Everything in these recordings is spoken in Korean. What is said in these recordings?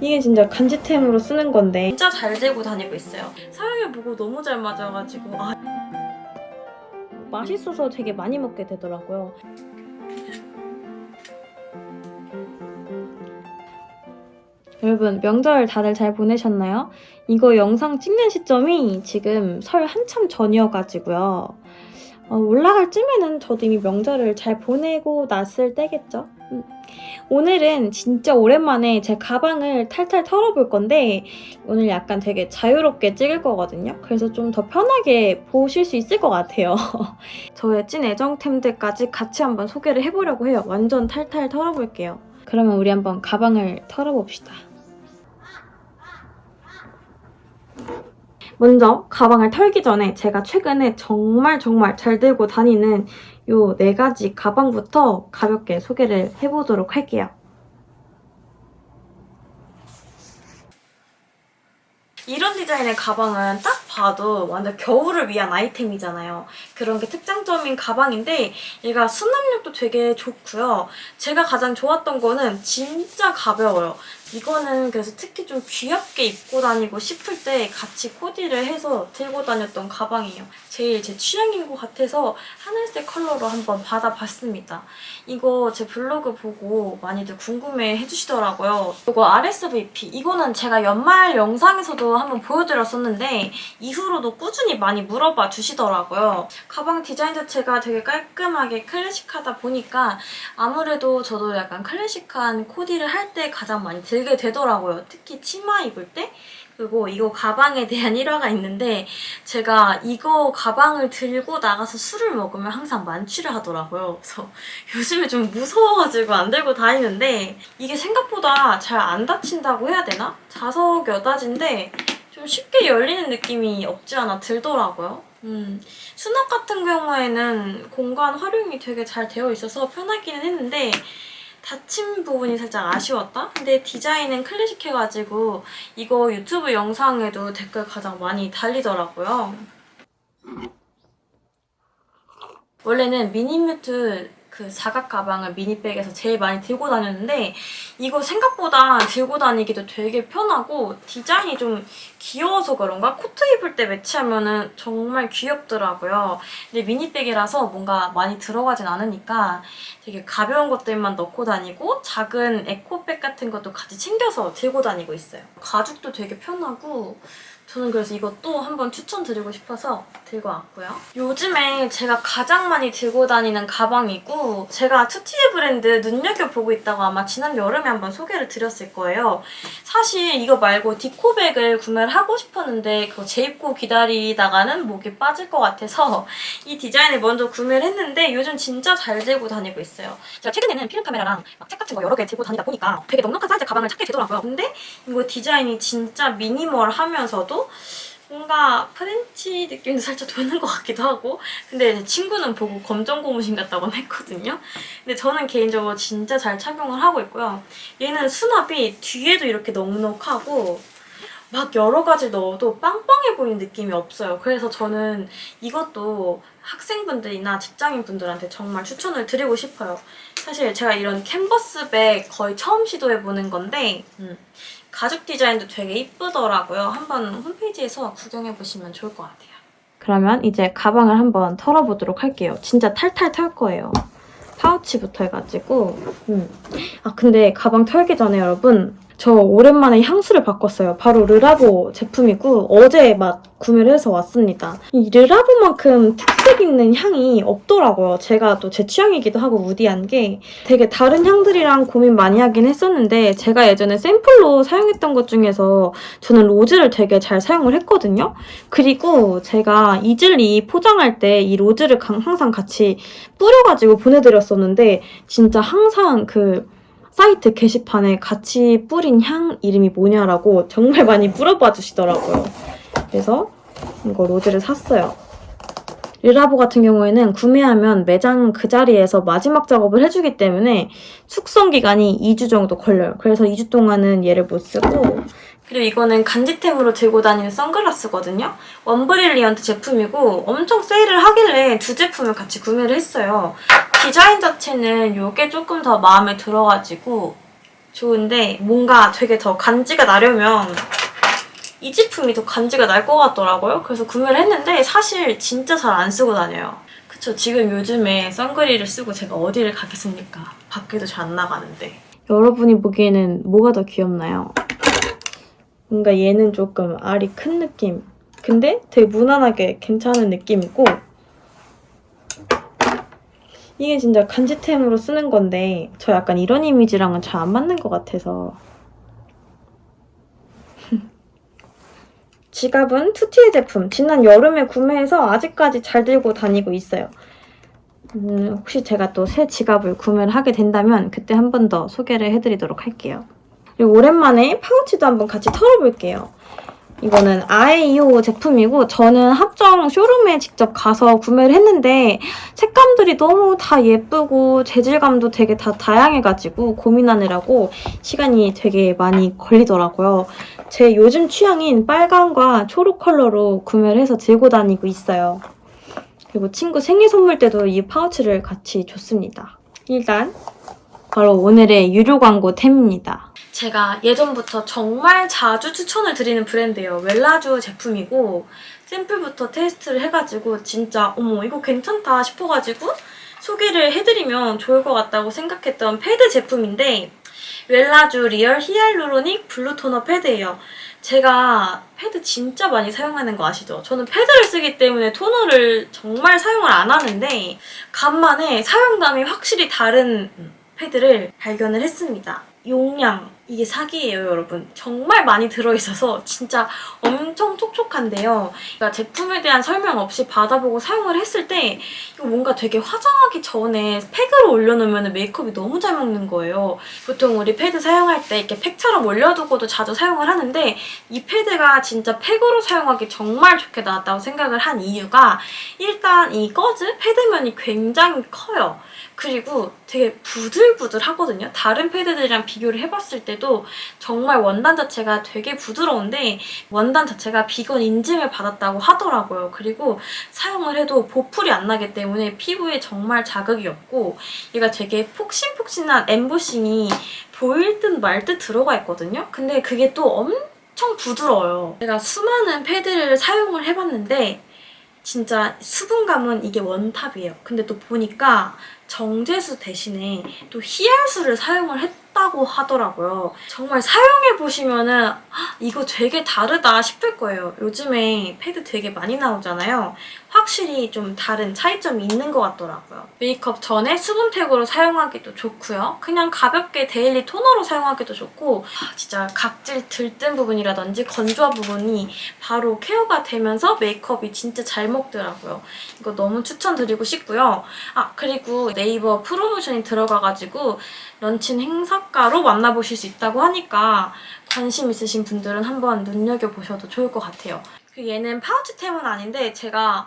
이게 진짜 간지템으로 쓰는 건데 진짜 잘 들고 다니고 있어요. 사용해보고 너무 잘 맞아가지고 아, 맛있어서 되게 많이 먹게 되더라고요. 여러분 명절 다들 잘 보내셨나요? 이거 영상 찍는 시점이 지금 설 한참 전이어가지고요. 어, 올라갈 쯤에는 저도 이미 명절을 잘 보내고 났을 때겠죠? 음. 오늘은 진짜 오랜만에 제 가방을 탈탈 털어볼 건데 오늘 약간 되게 자유롭게 찍을 거거든요. 그래서 좀 더 편하게 보실 수 있을 것 같아요. 저의 찐 애정템들까지 같이 한번 소개를 해보려고 해요. 완전 탈탈 털어볼게요. 그러면 우리 한번 가방을 털어봅시다. 먼저 가방을 털기 전에 제가 최근에 정말 정말 잘 들고 다니는 요 네 가지 가방부터 가볍게 소개를 해보도록 할게요. 이런 디자인의 가방은 딱 봐도 완전 겨울을 위한 아이템이잖아요. 그런 게 특장점인 가방인데 얘가 수납력도 되게 좋고요. 제가 가장 좋았던 거는 진짜 가벼워요. 이거는 그래서 특히 좀 귀엽게 입고 다니고 싶을 때 같이 코디를 해서 들고 다녔던 가방이에요. 제일 제 취향인 것 같아서 하늘색 컬러로 한번 받아봤습니다. 이거 제 블로그 보고 많이들 궁금해 해주시더라고요. 이거 RSVP 이거는 제가 연말 영상에서도 한번 보여드렸었는데 이후로도 꾸준히 많이 물어봐 주시더라고요. 가방 디자인 자체가 되게 깔끔하게 클래식하다 보니까 아무래도 저도 약간 클래식한 코디를 할 때 가장 많이 들게 되더라고요. 특히 치마 입을 때 그리고 이거 가방에 대한 일화가 있는데 제가 이거 가방을 들고 나가서 술을 먹으면 항상 만취를 하더라고요. 그래서 요즘에 좀 무서워가지고 안 들고 다니는데 이게 생각보다 잘 안 다친다고 해야 되나? 자석 여닫인데 좀 쉽게 열리는 느낌이 없지 않아 들더라고요. 음, 수납 같은 경우에는 공간 활용이 되게 잘 되어 있어서 편하기는 했는데 닫힌 부분이 살짝 아쉬웠다? 근데 디자인은 클래식해가지고 이거 유튜브 영상에도 댓글 가장 많이 달리더라고요. 원래는 미니뮤트 그 사각 가방을 미니백에서 제일 많이 들고 다녔는데 이거 생각보다 들고 다니기도 되게 편하고 디자인이 좀 귀여워서 그런가? 코트 입을 때 매치하면 정말 귀엽더라고요. 근데 미니백이라서 뭔가 많이 들어가진 않으니까 되게 가벼운 것들만 넣고 다니고 작은 에코백 같은 것도 같이 챙겨서 들고 다니고 있어요. 가죽도 되게 편하고 저는 그래서 이것도 한번 추천드리고 싶어서 들고 왔고요. 요즘에 제가 가장 많이 들고 다니는 가방이고 제가 투티의 브랜드 눈여겨보고 있다고 아마 지난 여름에 한번 소개를 드렸을 거예요. 사실 이거 말고 디코백을 구매를 하고 싶었는데 그거 재입고 기다리다가는 목이 빠질 것 같아서 이 디자인을 먼저 구매를 했는데 요즘 진짜 잘 들고 다니고 있어요. 제가 최근에는 필름 카메라랑 막책 같은 거 여러 개 들고 다니다 보니까 되게 넉넉한 사이즈 가방을 찾게 되더라고요. 근데 이거 디자인이 진짜 minimal하면서도 뭔가 프렌치 느낌도 살짝 도는 것 같기도 하고 근데 제 친구는 보고 검정 고무신 같다고 했거든요. 근데 저는 개인적으로 진짜 잘 착용을 하고 있고요. 얘는 수납이 뒤에도 이렇게 넉넉하고 막 여러 가지 넣어도 빵빵해 보이는 느낌이 없어요. 그래서 저는 이것도 학생분들이나 직장인분들한테 정말 추천을 드리고 싶어요. 사실 제가 이런 캔버스백 거의 처음 시도해보는 건데 음, 가죽 디자인도 되게 이쁘더라고요. 한번 홈페이지에서 구경해보시면 좋을 것 같아요. 그러면 이제 가방을 한번 털어보도록 할게요. 진짜 탈탈 털 거예요. 파우치부터 해가지고 음. 아 근데 가방 털기 전에 여러분 저 오랜만에 향수를 바꿨어요. 바로 르라보 제품이고 어제 막 구매를 해서 왔습니다. 이 르라보만큼 특색 있는 향이 없더라고요. 제가 또 제 취향이기도 하고 무디한 게 되게 다른 향들이랑 고민 많이 하긴 했었는데 제가 예전에 샘플로 사용했던 것 중에서 저는 로즈를 되게 잘 사용을 했거든요. 그리고 제가 이즐리 포장할 때 이 로즈를 항상 같이 뿌려가지고 보내드렸었는데 진짜 항상 그 사이트 게시판에 같이 뿌린 향 이름이 뭐냐라고 정말 많이 물어봐 주시더라고요. 그래서 이거 로즈를 샀어요. 르라보 같은 경우에는 구매하면 매장 그 자리에서 마지막 작업을 해주기 때문에 숙성 기간이 2주 정도 걸려요. 그래서 2주 동안은 얘를 못 쓰고 그리고 이거는 간지템으로 들고 다니는 선글라스거든요. 원브릴리언트 제품이고 엄청 세일을 하길래 두 제품을 같이 구매를 했어요. 디자인 자체는 이게 조금 더 마음에 들어가지고 좋은데 뭔가 되게 더 간지가 나려면 이 제품이 더 간지가 날 것 같더라고요. 그래서 구매를 했는데 사실 진짜 잘 안 쓰고 다녀요. 그쵸 지금 요즘에 선글이를 쓰고 제가 어디를 가겠습니까? 밖에도 잘 안 나가는데 여러분이 보기에는 뭐가 더 귀엽나요? 뭔가 얘는 조금 알이 큰 느낌. 근데 되게 무난하게 괜찮은 느낌이고 이게 진짜 간지템으로 쓰는 건데 저 약간 이런 이미지랑은 잘 안 맞는 것 같아서. 지갑은 투티의 제품. 지난 여름에 구매해서 아직까지 잘 들고 다니고 있어요. 음, 혹시 제가 또 새 지갑을 구매를 하게 된다면 그때 한 번 더 소개를 해드리도록 할게요 그리고 오랜만에 파우치도 한번 같이 털어볼게요 이거는 아에이오 제품이고 저는 합정 쇼룸에 직접 가서 구매를 했는데 색감들이 너무 다 예쁘고 재질감도 되게 다 다양해가지고 고민하느라고 시간이 되게 많이 걸리더라고요. 제 요즘 취향인 빨강과 초록 컬러로 구매를 해서 들고 다니고 있어요. 그리고 친구 생일 선물 때도 이 파우치를 같이 줬습니다. 일단 바로 오늘의 유료 광고 템입니다. 제가 예전부터 정말 자주 추천을 드리는 브랜드예요. 웰라주 제품이고 샘플부터 테스트를 해가지고 진짜 어머 이거 괜찮다 싶어가지고 소개를 해드리면 좋을 것 같다고 생각했던 패드 제품인데 웰라주 리얼 히알루로닉 블루 토너 패드예요. 제가 패드 진짜 많이 사용하는 거 아시죠? 저는 패드를 쓰기 때문에 토너를 정말 사용을 안 하는데 간만에 사용감이 확실히 다른 패드를 발견을 했습니다. 용량 이게 사기예요 여러분. 정말 많이 들어있어서 진짜 엄청 촉촉한데요. 그러니까 제품에 대한 설명 없이 받아보고 사용을 했을 때 이거 뭔가 되게 화장하기 전에 팩으로 올려놓으면 메이크업이 너무 잘 먹는 거예요. 보통 우리 패드 사용할 때 이렇게 팩처럼 올려두고도 자주 사용을 하는데 이 패드가 진짜 팩으로 사용하기 정말 좋게 나왔다고 생각을 한 이유가 일단 이 거즈 패드면이 굉장히 커요. 그리고 되게 부들부들하거든요. 다른 패드들이랑 비교를 해봤을 때도 정말 원단 자체가 되게 부드러운데 원단 자체가 비건 인증을 받았다고 하더라고요. 그리고 사용을 해도 보풀이 안 나기 때문에 피부에 정말 자극이 없고 얘가 되게 폭신폭신한 엠보싱이 보일 듯 말 듯 들어가 있거든요. 근데 그게 또 엄청 부드러워요. 제가 수많은 패드를 사용을 해봤는데 진짜 수분감은 이게 원탑이에요. 근데 또 보니까 정제수 대신에 또 히알수를 사용을 했다고 하더라고요. 정말 사용해보시면 은 이거 되게 다르다 싶을 거예요. 요즘에 패드 되게 많이 나오잖아요. 확실히 좀 다른 차이점이 있는 것 같더라고요. 메이크업 전에 수분팩으로 사용하기도 좋고요. 그냥 가볍게 daily 토너로 사용하기도 좋고 진짜 각질 들뜬 부분이라든지 건조한 부분이 바로 케어가 되면서 메이크업이 진짜 잘 먹더라고요. 이거 너무 추천드리고 싶고요. 아 그리고 네이버 프로모션이 들어가가지고 런칭 행사가로 만나보실 수 있다고 하니까 관심 있으신 분들은 한번 눈여겨보셔도 좋을 것 같아요. 그 얘는 파우치템은 아닌데 제가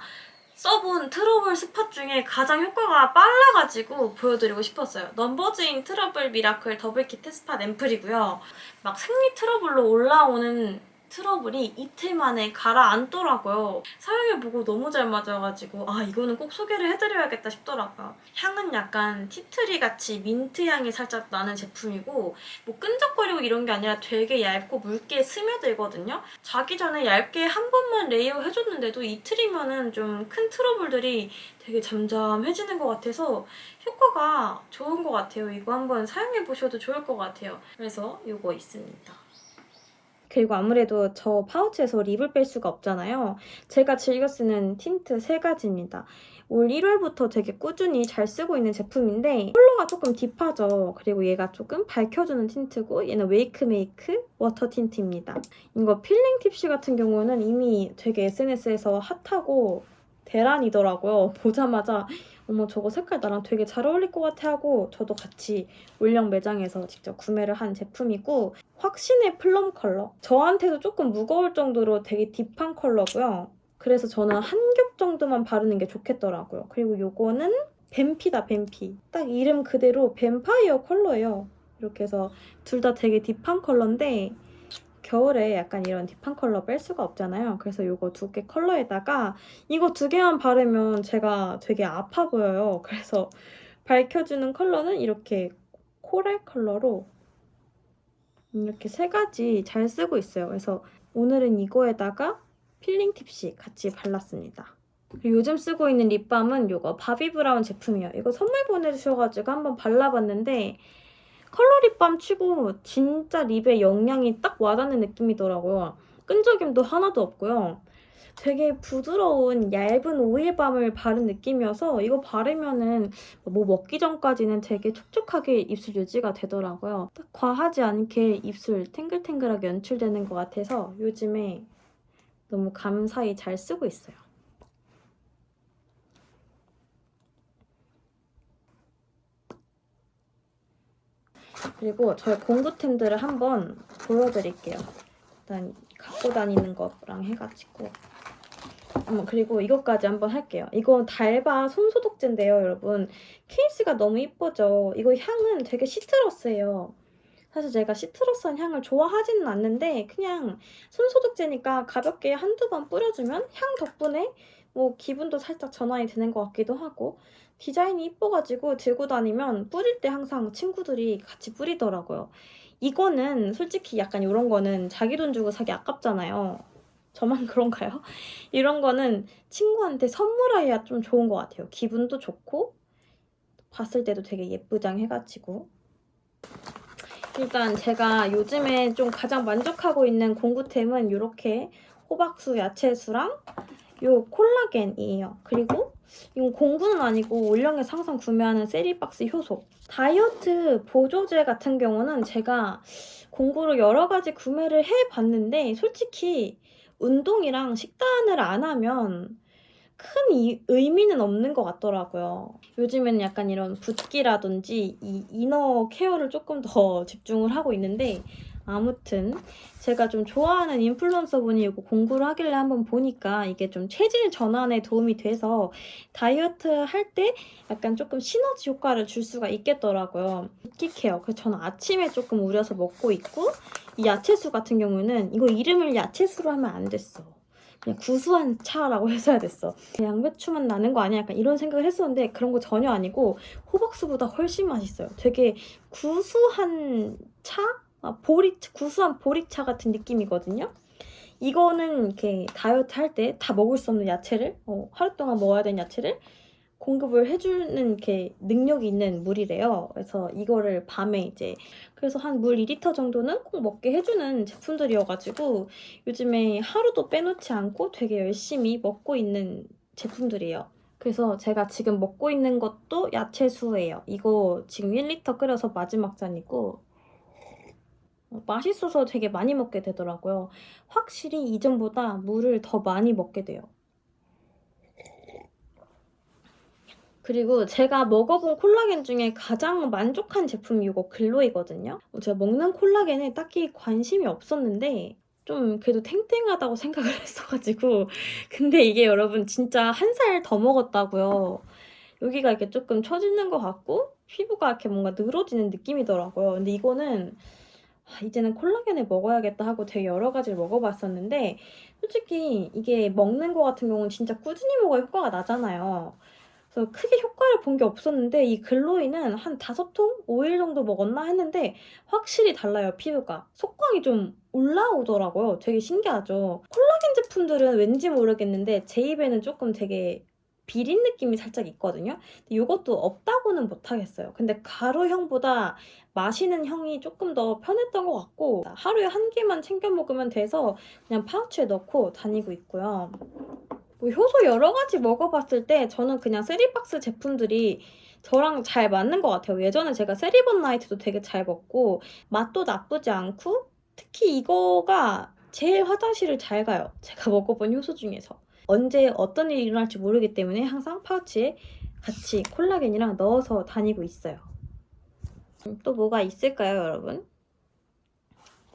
써본 트러블 spot 중에 가장 효과가 빨라가지고 보여드리고 싶었어요. 넘버즈인 트러블 미라클 더블 키트 spot 앰플이고요. 막 생리 트러블로 올라오는 트러블이 이틀 만에 가라앉더라고요. 사용해보고 너무 잘 맞아가지고 아 이거는 꼭 소개를 해드려야겠다 싶더라고요. 향은 약간 tea tree 같이 민트 향이 살짝 나는 제품이고 뭐 끈적거리고 이런 게 아니라 되게 얇고 묽게 스며들거든요. 자기 전에 얇게 한 번만 layer 해줬는데도 이틀이면 좀큰 트러블들이 되게 잠잠해지는 것 같아서 효과가 좋은 것 같아요. 이거 한번 사용해보셔도 좋을 것 같아요. 그래서 이거 있습니다. 그리고 아무래도 저 파우치에서 lip을 뺄 수가 없잖아요. 제가 즐겨 쓰는 틴트 세 가지입니다. 올 1월부터 되게 꾸준히 잘 쓰고 있는 제품인데 컬러가 조금 딥하죠. 그리고 얘가 조금 밝혀주는 틴트고 얘는 웨이크메이크 워터 틴트입니다. 이거 Feeling Tipsy 같은 경우는 이미 되게 SNS에서 핫하고 대란이더라고요. 보자마자 어머 저거 색깔 나랑 되게 잘 어울릴 것 같아 하고 저도 같이 올영 매장에서 직접 구매를 한 제품이고 확신의 plum 컬러 저한테도 조금 무거울 정도로 되게 deep한 컬러고요. 그래서 저는 한 겹 정도만 바르는 게 좋겠더라고요. 그리고 요거는 뱀피다 뱀피 딱 이름 그대로 뱀파이어 컬러예요. 이렇게 해서 둘 다 되게 deep한 컬러인데 겨울에 약간 이런 deep한 컬러 뺄 수가 없잖아요. 그래서 이거 두 개 컬러에다가 이거 두 개만 바르면 제가 되게 아파 보여요. 그래서 밝혀주는 컬러는 이렇게 coral 컬러로 이렇게 세 가지 잘 쓰고 있어요. 그래서 오늘은 이거에다가 Feeling Tipsy 같이 발랐습니다. 그리고 요즘 쓰고 있는 립밤은 이거 바비 브라운 제품이에요. 이거 선물 보내주셔가지고 한번 발라봤는데 컬러 립밤 치고 진짜 립에 영양이 딱 와닿는 느낌이더라고요. 끈적임도 하나도 없고요. 되게 부드러운 얇은 오일밤을 바른 느낌이어서 이거 바르면은 뭐 먹기 전까지는 되게 촉촉하게 입술 유지가 되더라고요. 딱 과하지 않게 입술 탱글탱글하게 연출되는 것 같아서 요즘에 너무 감사히 잘 쓰고 있어요. 그리고 저희 공구템들을 한번 보여드릴게요. 일단 갖고 다니는 거랑 해가지고 음, 그리고 이것까지 한번 할게요. 이거 달바 손소독제인데요, 여러분. 케이스가 너무 이쁘죠? 이거 향은 되게 시트러스예요. 사실 제가 시트러스한 향을 좋아하지는 않는데 그냥 손소독제니까 가볍게 한두 번 뿌려주면 향 덕분에 뭐 기분도 살짝 전환이 되는 것 같기도 하고 디자인이 이뻐가지고 들고 다니면 뿌릴 때 항상 친구들이 같이 뿌리더라고요. 이거는 솔직히 약간 이런 거는 자기 돈 주고 사기 아깝잖아요. 저만 그런가요? 이런 거는 친구한테 선물해야 좀 좋은 것 같아요. 기분도 좋고 봤을 때도 되게 예쁘장 해가지고 일단 제가 요즘에 좀 가장 만족하고 있는 공구템은 이렇게 호박수 야채수랑 요 콜라겐이에요. 그리고 이건 공구는 아니고 올영에서 항상 구매하는 세리박스 효소. 다이어트 보조제 같은 경우는 제가 공구로 여러 가지 구매를 해봤는데 솔직히 운동이랑 식단을 안 하면 큰 이- 의미는 없는 것 같더라고요. 요즘에는 약간 이런 붓기라든지 이 이너 케어를 조금 더 집중을 하고 있는데 아무튼 제가 좀 좋아하는 인플루언서 분이 이거 공부를 하길래 한번 보니까 이게 좀 체질 전환에 도움이 돼서 다이어트 할 때 약간 조금 시너지 효과를 줄 수가 있겠더라고요. 붓기 케어. 그래서 저는 아침에 조금 우려서 먹고 있고 이 야채수 같은 경우는 이거 이름을 야채수로 하면 안 됐어. 그냥 구수한 차라고 해서야 됐어. 양배추만 나는 거 아니야? 약간 이런 생각을 했었는데 그런 거 전혀 아니고 호박수보다 훨씬 맛있어요. 되게 구수한 차? 아, 보리, 구수한 보리차 같은 느낌이거든요. 이거는 이렇게 다이어트 할 때 다 먹을 수 없는 야채를 어, 하루 동안 먹어야 되는 야채를 공급을 해주는 이렇게 능력이 있는 물이래요. 그래서 이거를 밤에 이제 그래서 한 물 2리터 정도는 꼭 먹게 해주는 제품들이어가지고 요즘에 하루도 빼놓지 않고 되게 열심히 먹고 있는 제품들이에요. 그래서 제가 지금 먹고 있는 것도 야채수예요. 이거 지금 1리터 끓여서 마지막 잔이고 어, 맛있어서 되게 많이 먹게 되더라고요. 확실히 이전보다 물을 더 많이 먹게 돼요. 그리고 제가 먹어본 콜라겐 중에 가장 만족한 제품이 이거 글로이거든요. 어, 제가 먹는 콜라겐에 딱히 관심이 없었는데 좀 그래도 탱탱하다고 생각을 했어가지고 근데 이게 여러분 진짜 한 살 더 먹었다고요. 여기가 이렇게 조금 처지는 것 같고 피부가 이렇게 뭔가 늘어지는 느낌이더라고요. 근데 이거는 아, 이제는 콜라겐을 먹어야겠다 하고 되게 여러 가지를 먹어봤었는데 솔직히 이게 먹는 거 같은 경우는 진짜 꾸준히 먹어야 효과가 나잖아요. 그래서 크게 효과를 본 게 없었는데 이 글로이는 한 다섯 통? 5일 정도 먹었나 했는데 확실히 달라요 피부가. 속광이 좀 올라오더라고요. 되게 신기하죠. 콜라겐 제품들은 왠지 모르겠는데 제 입에는 조금 되게 비린 느낌이 살짝 있거든요. 근데 이것도 없다고는 못하겠어요. 근데 가루형보다 마시는 형이 조금 더 편했던 것 같고 하루에 한 개만 챙겨 먹으면 돼서 그냥 파우치에 넣고 다니고 있고요. 뭐 효소 여러 가지 먹어봤을 때 저는 그냥 세리박스 제품들이 저랑 잘 맞는 것 같아요. 예전에 제가 세리번 나이트도 되게 잘 먹고 맛도 나쁘지 않고 특히 이거가 제일 화장실을 잘 가요. 제가 먹어본 효소 중에서. 언제 어떤 일이 일어날지 모르기 때문에 항상 파우치에 같이 콜라겐이랑 넣어서 다니고 있어요. 음, 또 뭐가 있을까요, 여러분?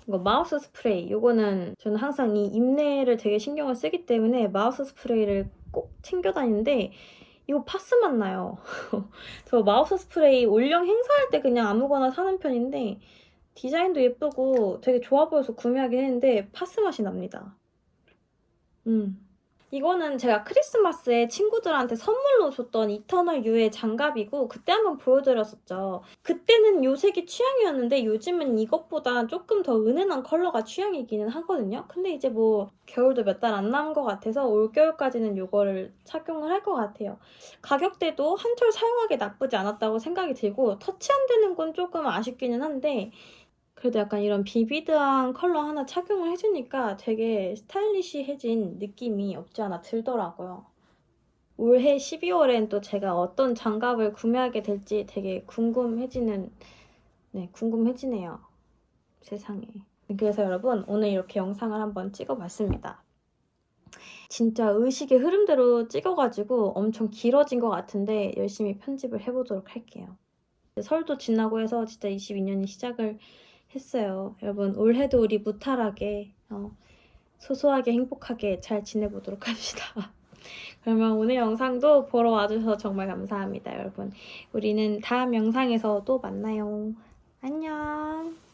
이거 mouth spray. 이거는 저는 항상 이 입내를 되게 신경을 쓰기 때문에 mouth spray를 꼭 챙겨 다니는데 이거 파스 맛 나요. 저 mouth spray 올영 행사할 때 그냥 아무거나 사는 편인데 디자인도 예쁘고 되게 좋아 보여서 구매하긴 했는데 파스 맛이 납니다. 음. 이거는 제가 크리스마스에 친구들한테 선물로 줬던 이터널 U의 장갑이고 그때 한번 보여드렸었죠. 그때는 요 색이 취향이었는데 요즘은 이것보다 조금 더 은은한 컬러가 취향이기는 하거든요. 근데 이제 뭐 겨울도 몇 달 안 남은 것 같아서 올겨울까지는 이거를 착용을 할 것 같아요. 가격대도 한철 사용하기 나쁘지 않았다고 생각이 들고 터치 안 되는 건 조금 아쉽기는 한데 그래도 약간 이런 비비드한 컬러 하나 착용을 해주니까 되게 스타일리시해진 느낌이 없지 않아 들더라고요. 올해 12월엔 또 제가 어떤 장갑을 구매하게 될지 되게 궁금해지는, 네, 궁금해지네요. 세상에. 그래서 여러분, 오늘 이렇게 영상을 한번 찍어봤습니다. 진짜 의식의 흐름대로 찍어가지고 엄청 길어진 것 같은데 열심히 편집을 해보도록 할게요. 설도 지나고 해서 진짜 22년이 시작을 했어요. 여러분 올해도 우리 무탈하게 어, 소소하게 행복하게 잘 지내보도록 합시다. 그러면 오늘 영상도 보러 와주셔서 정말 감사합니다, 여러분. 우리는 다음 영상에서 또 만나요. 안녕.